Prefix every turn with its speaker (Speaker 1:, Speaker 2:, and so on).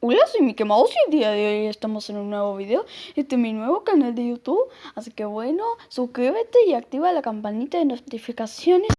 Speaker 1: Hola, soy Mickey Mouse y el día de hoy estamos en un nuevo video. Este es mi nuevo canal de YouTube. Así que bueno, suscríbete y activa la campanita de notificaciones